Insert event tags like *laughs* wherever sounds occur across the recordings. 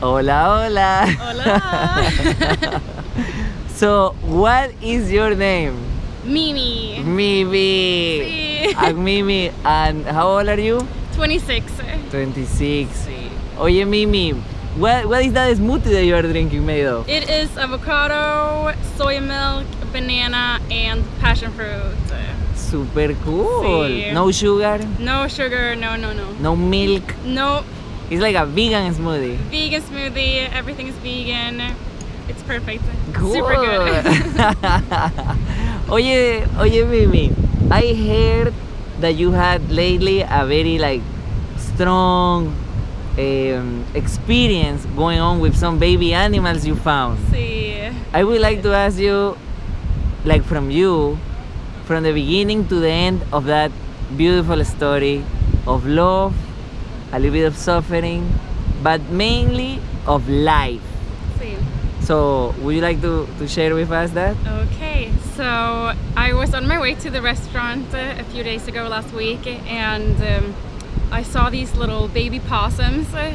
Hola, hola. Hola. *laughs* so, what is your name? Mimi. Mimi. Sí. I'm Mimi. And how old are you? 26. 26. Sí. Oye, Mimi, what, what is that smoothie that you are drinking made of? It is avocado, soy milk, banana, and passion fruit. Super cool. Sí. No sugar, No sugar, no, no, no. no milk. No It's like a vegan smoothie. vegan smoothie, everything is vegan. It's perfect. Cool. Super good. *laughs* oye, oye, Mimi, I heard that you had lately a very like strong um, experience going on with some baby animals you found. sí. I would like to ask you, like from you, from the beginning to the end of that beautiful story of love, a little bit of suffering, but mainly of life. Sí. So, would you like to, to share with us that? Okay, so I was on my way to the restaurant uh, a few days ago last week and um, I saw these little baby possums uh,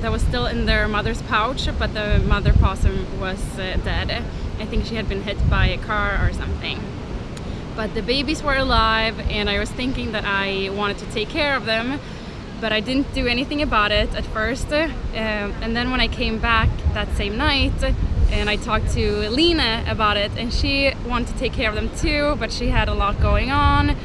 that was still in their mother's pouch, but the mother possum was uh, dead. I think she had been hit by a car or something. But the babies were alive and I was thinking that I wanted to take care of them but I didn't do anything about it at first. Uh, and then when I came back that same night and I talked to Lena about it and she wanted to take care of them too, but she had a lot going on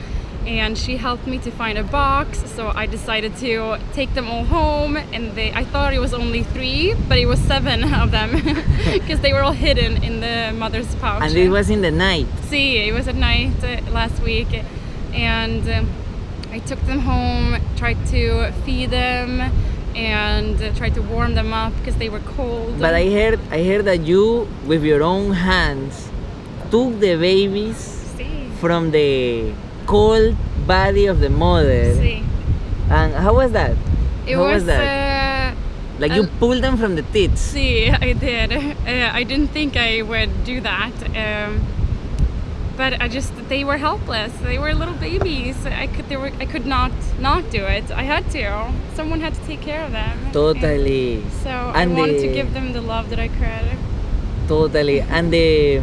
and she helped me to find a box so I decided to take them all home and they I thought it was only three but it was seven *laughs* of them *laughs* because they were all hidden in the mother's pouch. And it was in the night. See, it was at night uh, last week, and um, I took them home, tried to feed them, and tried to warm them up because they were cold. But I heard I heard that you with your own hands took the babies See, from the cold body of the mother. see. And how was that? It how was, was that? Uh, like you uh, pulled them from the tits. see, I did. *laughs* Uh, I didn't think I would do that. Um, but I just they were helpless. They were little babies. I could they were I could not not do it. I had to. Someone had to take care of them. Totally. And so And I wanted to give them the love that I could. Totally. And the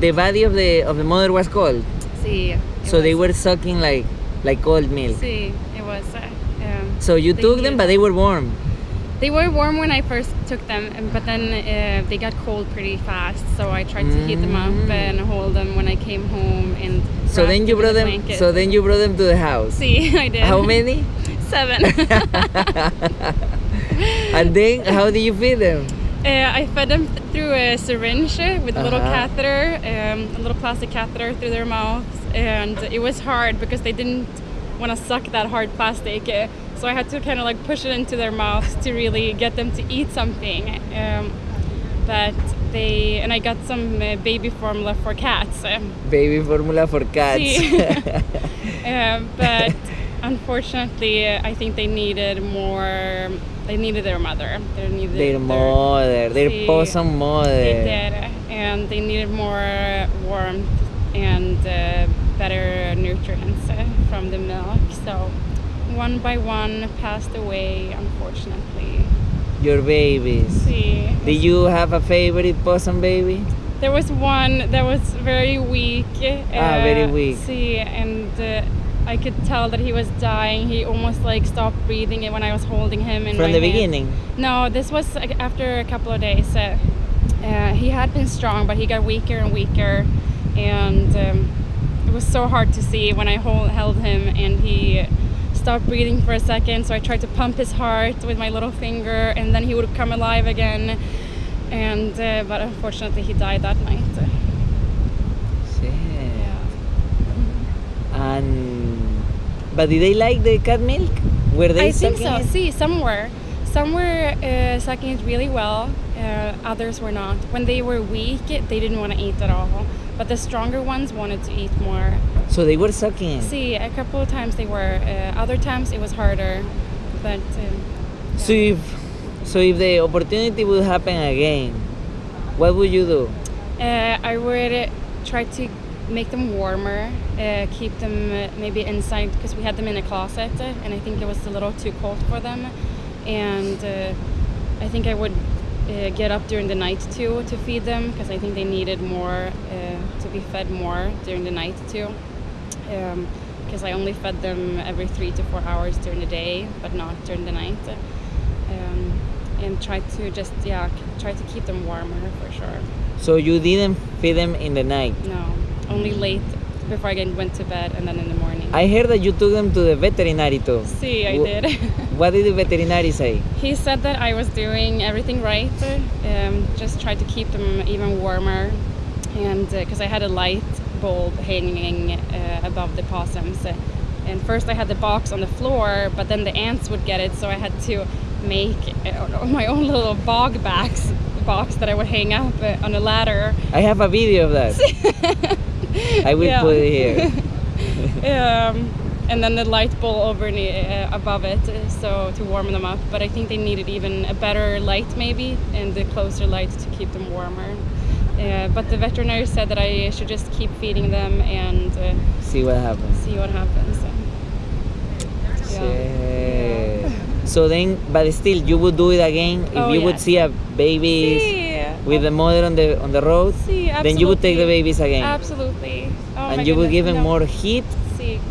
the body of the of the mother was cold. See. it So they were sucking like like cold milk. See, it was. Uh, um, So you they took them but they were warm. They were warm when I first took them, but then uh, they got cold pretty fast. So I tried to heat them up Mm. and hold them when I came home. And So then you brought the them blanket. so then you brought them to the house. *laughs* See, I did. How many? *laughs* Seven. *laughs* and then how did you feed them? Uh, I fed them th- through a syringe uh, with a little Uh-huh. catheter, um, a little plastic catheter through their mouths, and it was hard because they didn't want to suck that hard plastic. Uh, so I had to kind of like push it into their mouths to really get them to eat something. Um, but they and I got some uh, baby formula for cats. Um, Baby formula for cats. Sí. *laughs* um, but unfortunately, uh, I think they needed more. They needed their mother. They needed their mother, their Sí. possum mother. They did, and they needed more warmth and uh, better nutrients uh, from the milk. So one by one passed away, unfortunately. Your babies. See, Did you have a favorite possum baby? there was one that was very weak. Ah, very weak. See, and uh, I could tell that he was dying. He almost like stopped breathing when I was holding him. In From the hand. beginning. No, this was like, after a couple of days. Uh, uh, he had been strong, but he got weaker and weaker, and um, it was so hard to see when I hold, held him and he stopped breathing for a second. So I tried to pump his heart with my little finger, and then he would come alive again. And uh, but unfortunately, he died that night. Shit. Yeah. And but did they like the cat milk? Were they I think so. it? See, some were. Some were uh, sucking it really well, uh, others were not. When they were weak, they didn't want to eat at all. But the stronger ones wanted to eat more. So they were sucking. See, a couple of times they were. Uh, other times it was harder. But um, So if so if the opportunity would happen again, what would you do? uh, I would uh, try to make them warmer, uh, keep them uh, maybe inside because we had them in a closet, uh, and I think it was a little too cold for them. And uh, I think I would uh, get up during the night too to feed them because I think they needed more uh, to be fed more during the night too. Because I only fed them every three to four hours during the day, but not during the night. Um, and try to just yeah try to keep them warmer for sure. So you didn't feed them in the night. No, only late before I went to bed and then in the morning. I heard that you took them to the veterinary too. See, I did. *laughs* What did the veterinary say? He said that I was doing everything right. Um, just tried to keep them even warmer, and because I had a light bulb hanging uh, above the possums. And first I had the box on the floor, but then the ants would get it, so I had to make uh, *laughs* my own little bog box box that I would hang up uh, on a ladder. I have a video of that. *laughs* I will Yeah. put it here. Um, and then the light bulb over uh, above it, uh, so to warm them up. But I think they needed even a better light, maybe, and the closer light to keep them warmer. Uh, but the veterinary said that I should just keep feeding them and uh, See what happens. see what happens. Yeah. Yeah. So then, but still, you would do it again if Oh, you would see a baby Sí, with the mother on the on the road. sí, Then you would take the babies again, Absolutely. Oh and you would give them no. more heat.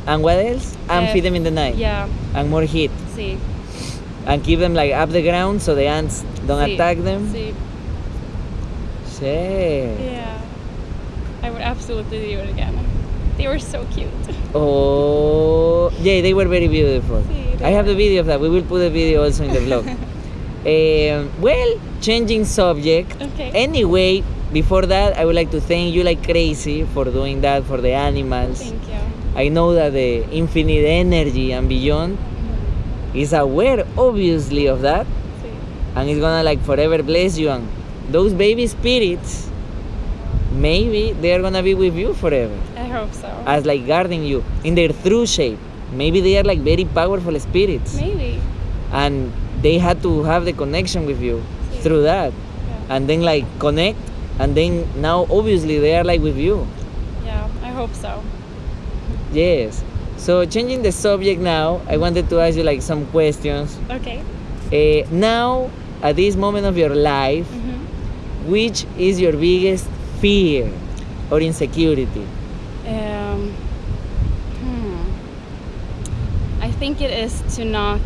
Sí. And what else? And Uh, feed them in the night. Yeah. And more heat. Sí. And keep them like up the ground so the ants don't sí, attack them. Sí. Shit. Yeah. I would absolutely do it again. They were so cute. Oh, yeah, they were very beautiful. Sí, I have were. the video of that. We will put the video also in the vlog. um, *laughs* well, changing subject. Okay. Anyway, before that, I would like to thank you like crazy for doing that for the animals. Thank you. I know that the infinite energy and beyond is aware, obviously, of that, Sí. and it's gonna like forever bless you. And those baby spirits, maybe they are gonna be with you forever. I hope so. as like guarding you in their true shape. Maybe they are like very powerful spirits, Maybe. and they had to have the connection with you Sí. through that, Yeah. and then like connect, and then now obviously they are like with you. yeah, I hope so. Yes. So changing the subject now, I wanted to ask you like some questions. Okay. Uh, now, at this moment of your life, hmm which is your biggest fear or insecurity? Um, hmm. I think it is to not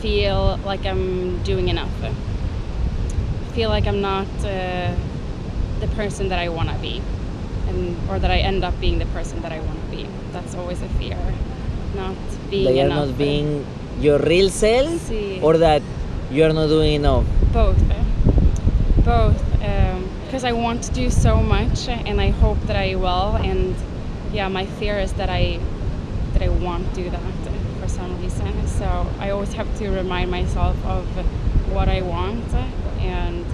feel like I'm doing enough. Feel like I'm not uh, the person that I want to be, and or that I end up being the person that I want to be. That's always a fear, not being are enough. not being your real self, Sí. or that you are not doing enough. both eh? both because i want to do so much and i hope that i will and yeah my fear is that i that i won't do that for some reason so i always have to remind myself of what i want and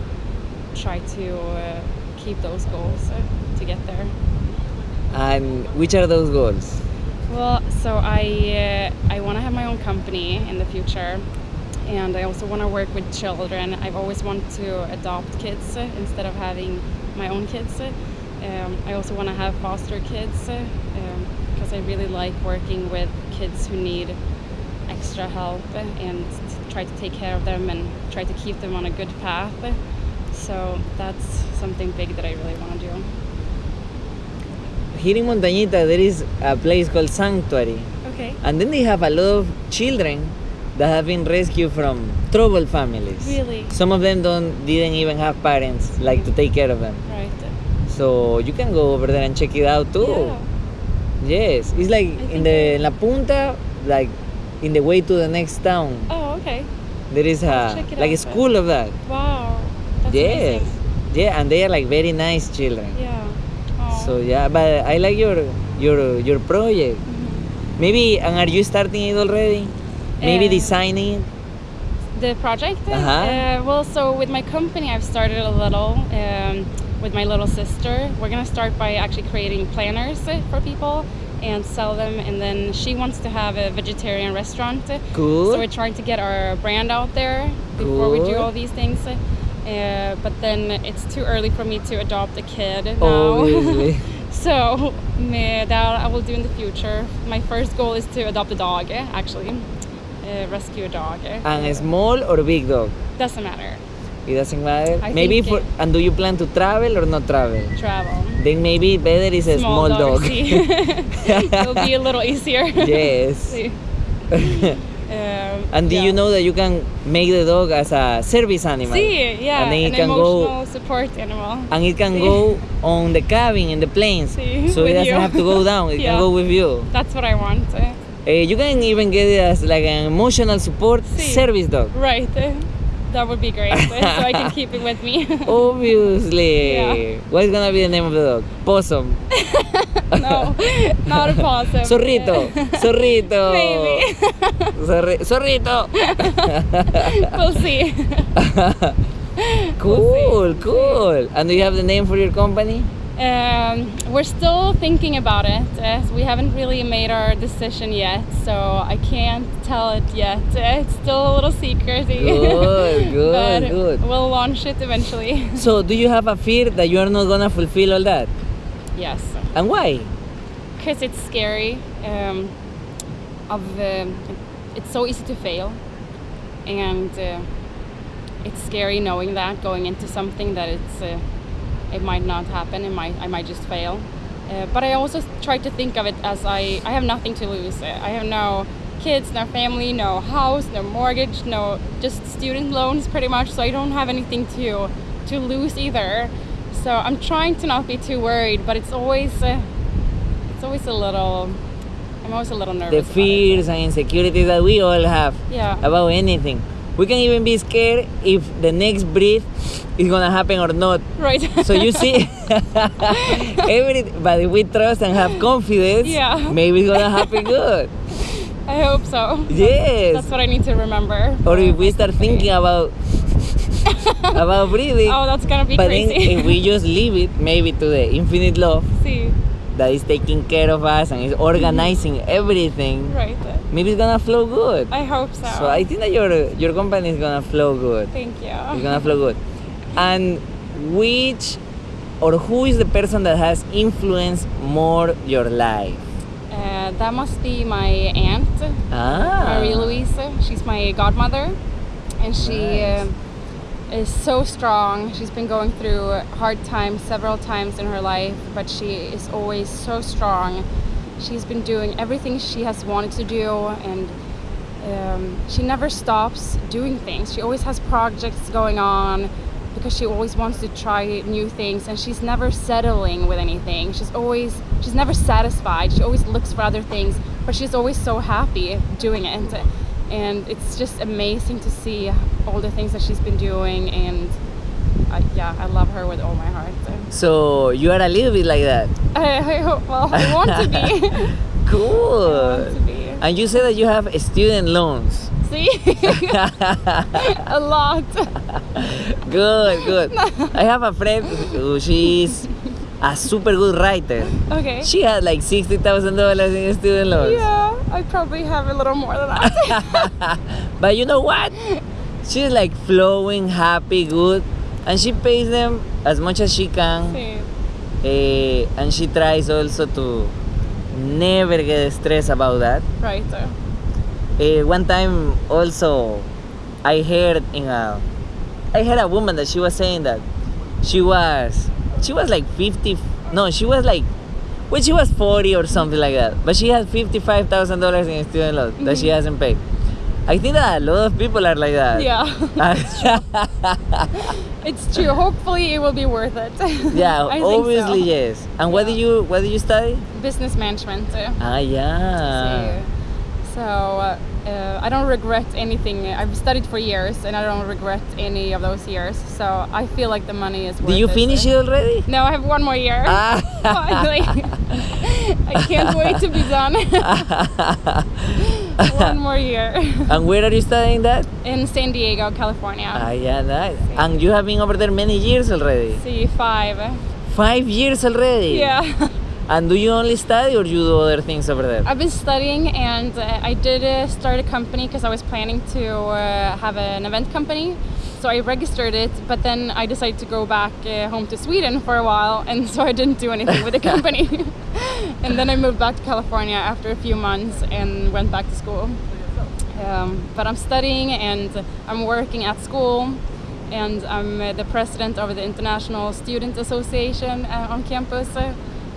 try to uh, keep those goals to get there And which are those goals? Well, so I uh, I want to have my own company in the future, and I also want to work with children. I've always wanted to adopt kids instead of having my own kids. Um, I also want to have foster kids because I really like working with kids who need extra help and try to take care of them and try to keep them on a good path. So that's something big that I really want to do. Here in Montañita, there is a place called Sanctuary, Okay. and then they have a lot of children that have been rescued from troubled families. Really? Some of them don't didn't even have parents like to take care of them. Right. So you can go over there and check it out too. Yeah. Yes, it's like in the La Punta, like in the way to the next town. Oh, okay. There is a like a out then. school of that. Wow. That's yes, amazing. yeah, and they are like very nice children. Yeah. So yeah, but I like your your your project. Maybe and are you starting it already? Maybe Uh, designing it. The project? Uh-huh. Uh, well, so with my company, I've started a little um, with my little sister. We're gonna start by actually creating planners uh, for people and sell them, and then she wants to have a vegetarian restaurant. Cool. So we're trying to get our brand out there before we do all these things. Uh, but then it's too early for me to adopt a kid now. Obviously. *laughs* so me- that I will do in the future. My first goal is to adopt a dog, actually, uh, rescue a dog. and a small or big dog. Doesn't matter. It doesn't matter. I maybe for it- and do you plan to travel or not travel? Travel. Then maybe better is a small, dog. *laughs* see. *laughs* It'll be a little easier. yes. And do yeah. you know that you can make the dog as a service animal? See, yeah, And then it an can emotional go support animal. and it can See. go on the cabin in the planes. See, So it doesn't you. have to go down. It *laughs* Yeah. can go with you. That's what I want. uh, you can even get it as like an emotional support See. service dog. Right. uh, That would be great. so I can keep it with me. *laughs* Obviously. Yeah. What's gonna be the name of the dog? Possum. *laughs* no, not a possum. Zorrito. Zorrito. Maybe. Zorri- Zorrito. *laughs* we'll see. cool, cool. And do you have the name for your company? Um, we're still thinking about it. Uh, we haven't really made our decision yet, so I can't tell it yet. Uh, it's still a little secrety. Good, *laughs* good, good. We'll launch it eventually. So, do you have a fear that you are not gonna fulfill all that? Yes, And why? because it's scary. Um, of um, it's so easy to fail, and uh, it's scary knowing that going into something that it's uh, it might not happen. It might I might just fail. Uh, but I also try to think of it as I I have nothing to lose. I have no kids, no family, no house, no mortgage, no just student loans pretty much. So I don't have anything to to lose either. So I'm trying to not be too worried, but it's always uh, it's always a little. I'm always a little nervous. The fears and insecurities that we all have Yeah. about anything. We can even be scared if the next breath is gonna happen or not. Right. So you see, *laughs* *laughs* every but if we trust and have confidence, Yeah. maybe it's gonna happen good. *laughs* I hope so. Yes. That's what I need to remember. or if we start thinking about *laughs* about breathing, Oh, that's gonna be but crazy. then if we just leave it maybe to the infinite love *laughs* See, that is taking care of us and is organizing everything, right. maybe it's gonna flow good. I hope so. So I think that your your company is gonna flow good. Thank you. It's gonna flow good. And which or who is the person that has influenced more your life? Uh, that must be my aunt, Ah. Marie Louise. She's my godmother, and she Nice. uh, is so strong. She's been going through hard times several times in her life, but she is always so strong. She's been doing everything she has wanted to do, and um, she never stops doing things. She always has projects going on because she always wants to try new things and she's never settling with anything. She's always she's never satisfied. She always looks for other things, but she's always so happy doing it. And it's just amazing to see all the things that she's been doing and I, yeah, I love her with all my heart. So you are a little bit like that. *laughs* I, I hope, well, I want to be. *laughs* Want to Cool. be. And you say that you have student loans. See? *laughs* a lot. good, good. I have a friend who she's a super good writer. Okay. She had like sixty thousand dollars in student loans. Yeah, I probably have a little more than that. but you know what? She's like flowing, happy, good, and she pays them as much as she can. Sí. eh, and she tries also to never get stressed about that. Right. uh, one time also, I heard in a, I heard a woman that she was saying that she was, she was like 50, no, she was like, well, she was 40 or something like that, but she had $55,000 in student loan that she hasn't paid. I think that a lot of people are like that. Yeah, *laughs* it's true. Hopefully, it will be worth it. *laughs* yeah, obviously so. yes. And what do you, what do you study? Business management. Ah, yeah. So uh, I don't regret anything. I've studied for years, and I don't regret any of those years. So I feel like the money is worth Did you it. finish it already? No, I have one more year. Ah. *laughs* Finally. I can't wait to be done. *laughs* one more year and where are you studying that? in San Diego, California. Ah, yeah, nice. And you have been over there many years already. See, five. Five years already. Yeah. *laughs* And do you only study or you do other things over there? I've been studying and uh, I did uh, start a company because I was planning to uh, have an event company. So I registered it, but then I decided to go back uh, home to Sweden for a while, and so I didn't do anything with the *laughs* company. And then I moved back to California after a few months and went back to school. Um, but I'm studying and I'm working at school, and I'm the president of the International Student Association uh, on campus.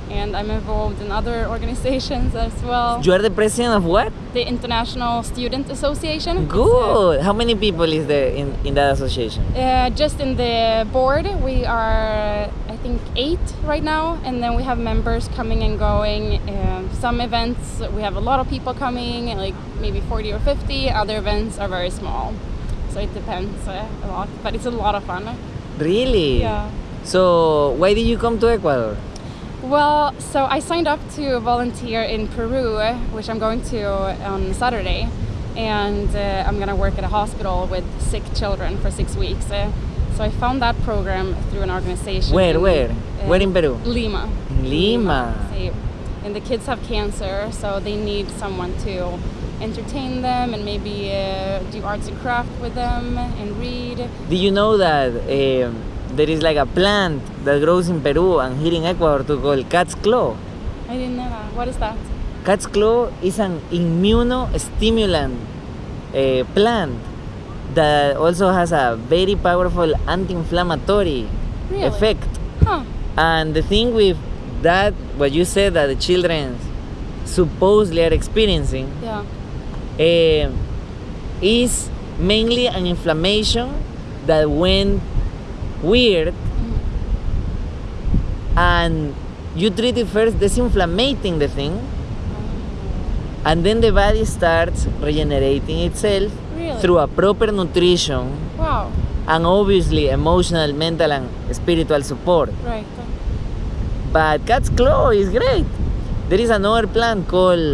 and I'm involved in other organizations as well. You are the president of what? The International Student Association. Good. How many people is there in, in that association? Uh, just in the board, we are, think, eight right now, and then we have members coming and going. Um, some events, we have a lot of people coming, like maybe 40 or 50. Other events are very small. So it depends uh, a lot, but it's a lot of fun. Really? Yeah. So, why did you come to Ecuador? Well, so I signed up to volunteer in Peru, which I'm going to on Saturday, and uh, I'm gonna work at a hospital with sick children for six weeks. So I found that program through an organization. Where, in, where? Where in Peru? Lima. In Lima. They- and the kids have cancer, so they need someone to entertain them and maybe uh, do arts and craft with them and read. Do you know that um, there is like a plant that grows in Peru and here in Ecuador to call cat's claw? I didn't know that. What is that? Cat's claw is an immunostimulant uh, plant that also has a very powerful anti-inflammatory Really? effect. Huh. And the thing with that, what you said that the children supposedly are experiencing, Yeah. eh, is mainly an inflammation that went weird Mm. and you treat it first disinflammating the thing and then the body starts regenerating itself Really? through a proper nutrition Wow. and obviously emotional mental and spiritual support Right. but cat's claw is great there is another plant called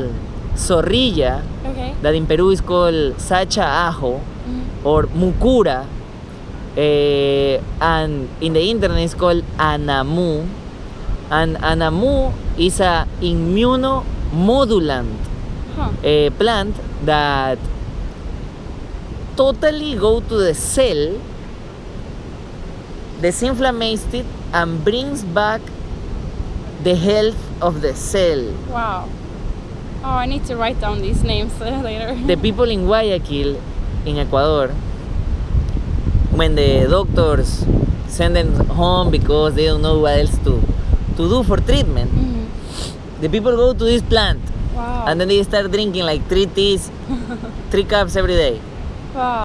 zorrilla Okay. that in Peru is called sacha ajo Mhm. or mucura eh, and in the internet it's called anamu and anamu is a immunomodulant Huh. eh, plant that totally go to the cell disinflammates it and brings back the health of the cell Wow. Oh, I need to write down these names *laughs* later. the people in Guayaquil, in Ecuador, when the doctors send them home because they don't know what else to, to do for treatment, Mhm. the people go to this plant Wow. and then they start drinking like three teas, three cups every day. wow.